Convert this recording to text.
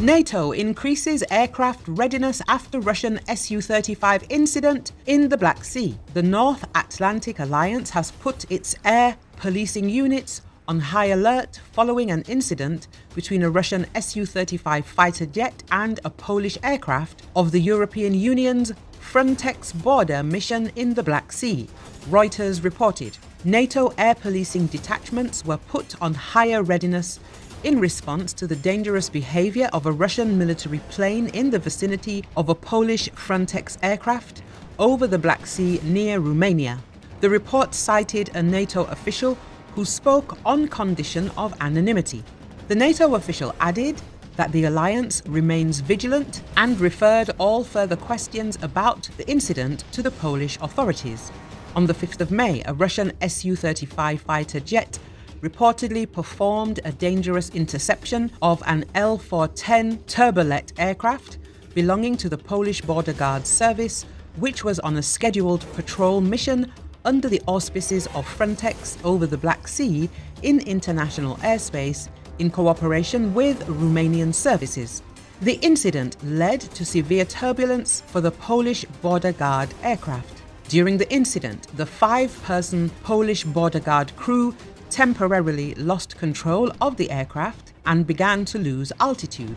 NATO increases aircraft readiness after Russian Su-35 incident in the Black Sea. The North Atlantic Alliance has put its air policing units on high alert following an incident between a Russian Su-35 fighter jet and a Polish aircraft of the European Union's Frontex border mission in the Black Sea, Reuters reported. NATO air policing detachments were put on higher readiness in response to the dangerous behavior of a Russian military plane in the vicinity of a Polish Frontex aircraft over the Black Sea near Romania. The report cited a NATO official who spoke on condition of anonymity. The NATO official added that the alliance remains vigilant and referred all further questions about the incident to the Polish authorities. On the 5th of May, a Russian Su-35 fighter jet reportedly performed a dangerous interception of an L-410 turbolet aircraft belonging to the Polish Border Guard Service, which was on a scheduled patrol mission under the auspices of Frontex over the Black Sea in international airspace in cooperation with Romanian services. The incident led to severe turbulence for the Polish Border Guard aircraft. During the incident, the five-person Polish Border Guard crew temporarily lost control of the aircraft and began to lose altitude.